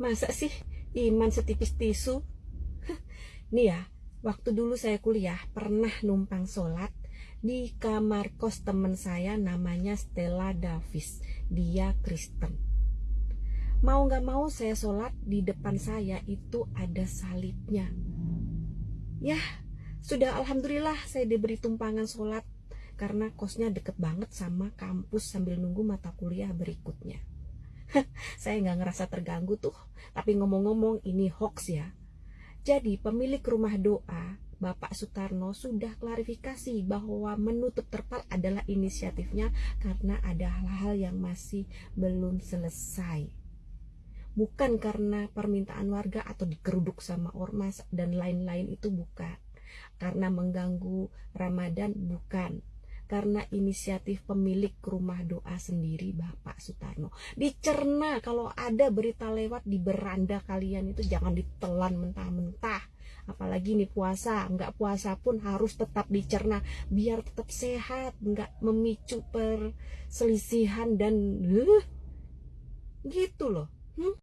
Masa sih iman setipis tisu? Nih ya, waktu dulu saya kuliah pernah numpang sholat di kamar kos temen saya namanya Stella Davis. Dia Kristen. Mau gak mau saya sholat di depan saya itu ada salibnya. Ya, sudah alhamdulillah saya diberi tumpangan sholat karena kosnya deket banget sama kampus sambil nunggu mata kuliah berikutnya. saya nggak ngerasa terganggu tuh, tapi ngomong-ngomong ini hoax ya. Jadi pemilik rumah doa Bapak Sutarno sudah klarifikasi bahwa menutup terpal adalah inisiatifnya karena ada hal-hal yang masih belum selesai. Bukan karena permintaan warga atau dikeruduk sama ormas dan lain-lain itu bukan. Karena mengganggu Ramadan bukan karena inisiatif pemilik rumah doa sendiri Bapak Sutarno. Dicerna kalau ada berita lewat di beranda kalian itu jangan ditelan mentah-mentah. Apalagi nih puasa, nggak puasa pun harus tetap dicerna biar tetap sehat, nggak memicu perselisihan dan uh, gitu loh. Hmm?